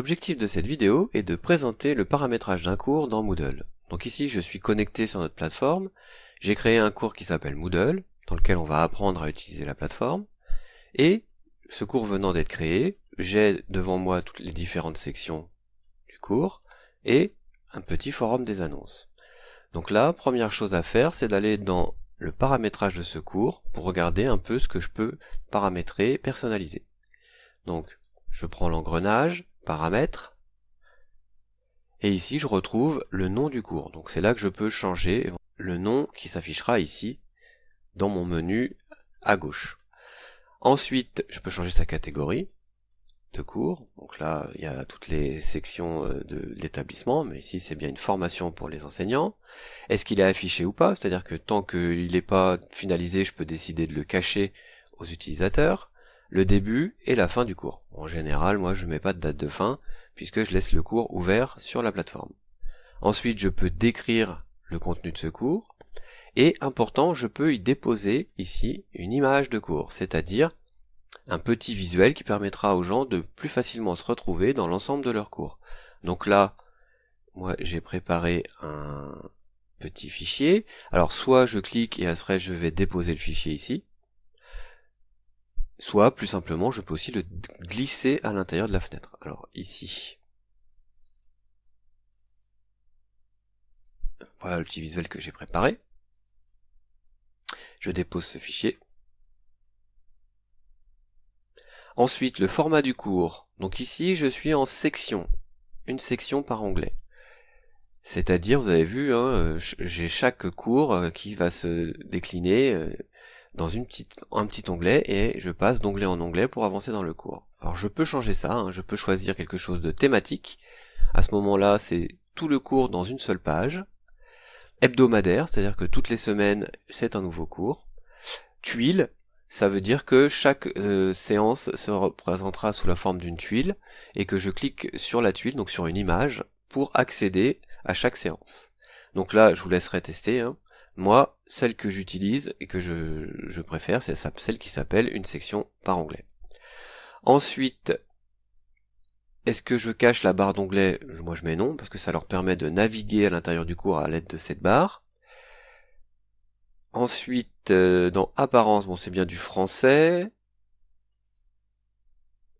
L'objectif de cette vidéo est de présenter le paramétrage d'un cours dans Moodle. Donc ici, je suis connecté sur notre plateforme. J'ai créé un cours qui s'appelle Moodle, dans lequel on va apprendre à utiliser la plateforme. Et ce cours venant d'être créé, j'ai devant moi toutes les différentes sections du cours et un petit forum des annonces. Donc là, première chose à faire, c'est d'aller dans le paramétrage de ce cours pour regarder un peu ce que je peux paramétrer, personnaliser. Donc, je prends l'engrenage, paramètres, et ici je retrouve le nom du cours. Donc c'est là que je peux changer le nom qui s'affichera ici dans mon menu à gauche. Ensuite, je peux changer sa catégorie de cours. Donc là, il y a toutes les sections euh, de l'établissement, mais ici c'est bien une formation pour les enseignants. Est-ce qu'il est affiché ou pas? C'est-à-dire que tant qu'il n'est pas finalisé, je peux décider de le cacher aux utilisateurs le début et la fin du cours. En général, moi je mets pas de date de fin, puisque je laisse le cours ouvert sur la plateforme. Ensuite, je peux décrire le contenu de ce cours, et important, je peux y déposer ici une image de cours, c'est-à-dire un petit visuel qui permettra aux gens de plus facilement se retrouver dans l'ensemble de leur cours. Donc là, moi j'ai préparé un petit fichier. Alors soit je clique et après je vais déposer le fichier ici, soit plus simplement je peux aussi le glisser à l'intérieur de la fenêtre. Alors ici, voilà le visuel que j'ai préparé. Je dépose ce fichier. Ensuite, le format du cours. Donc ici, je suis en section, une section par onglet. C'est-à-dire, vous avez vu, hein, j'ai chaque cours euh, qui va se décliner euh, dans un petit onglet et je passe d'onglet en onglet pour avancer dans le cours. Alors je peux changer ça, hein, je peux choisir quelque chose de thématique. À ce moment-là, c'est tout le cours dans une seule page. Hebdomadaire, c'est-à-dire que toutes les semaines, c'est un nouveau cours. Tuile, ça veut dire que chaque euh, séance se représentera sous la forme d'une tuile et que je clique sur la tuile, donc sur une image, pour accéder à chaque séance. Donc là, je vous laisserai tester. Hein. Moi, celle que j'utilise et que je, préfère, c'est celle qui s'appelle une section par onglet. Ensuite, est-ce que je cache la barre d'onglet? Moi je mets non, parce que ça leur permet de naviguer à l'intérieur du cours à l'aide de cette barre. Ensuite, euh, dans apparence, bon c'est bien du français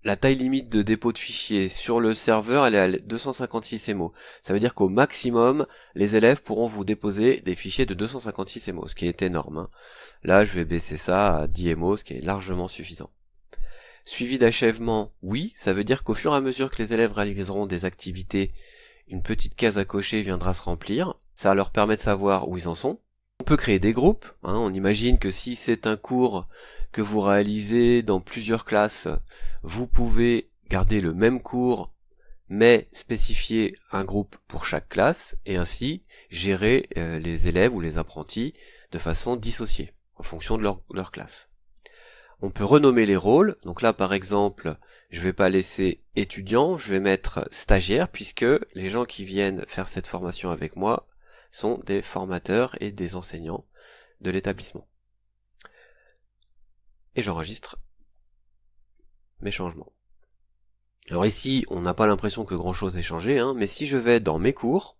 la taille limite de dépôt de fichiers sur le serveur, elle est à 256 MO. Ça veut dire qu'au maximum, les élèves pourront vous déposer des fichiers de 256 MO, ce qui est énorme. Hein. Là, je vais baisser ça à 10 MO, ce qui est largement suffisant. Suivi d'achèvement, oui, ça veut dire qu'au fur et à mesure que les élèves réaliseront des activités, une petite case à cocher viendra se remplir. Ça leur permet de savoir où ils en sont. On peut créer des groupes. Hein. On imagine que si c'est un cours que vous réalisez dans plusieurs classes, vous pouvez garder le même cours mais spécifier un groupe pour chaque classe et ainsi gérer euh, les élèves ou les apprentis de façon dissociée en fonction de leur, leur, classe. On peut renommer les rôles, donc là par exemple je vais pas laisser étudiant, je vais mettre stagiaire puisque les gens qui viennent faire cette formation avec moi sont des formateurs et des enseignants de l'établissement et j'enregistre mes changements. Alors ici, on n'a pas l'impression que grand chose ait changé, hein, mais si je vais dans mes cours,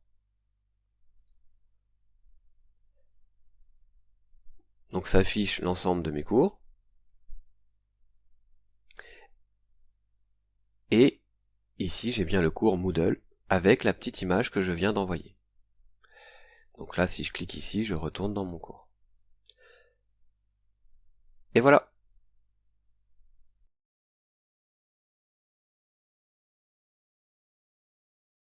donc ça affiche l'ensemble de mes cours, et ici j'ai bien le cours Moodle avec la petite image que je viens d'envoyer. Donc là, si je clique ici, je retourne dans mon cours. Et voilà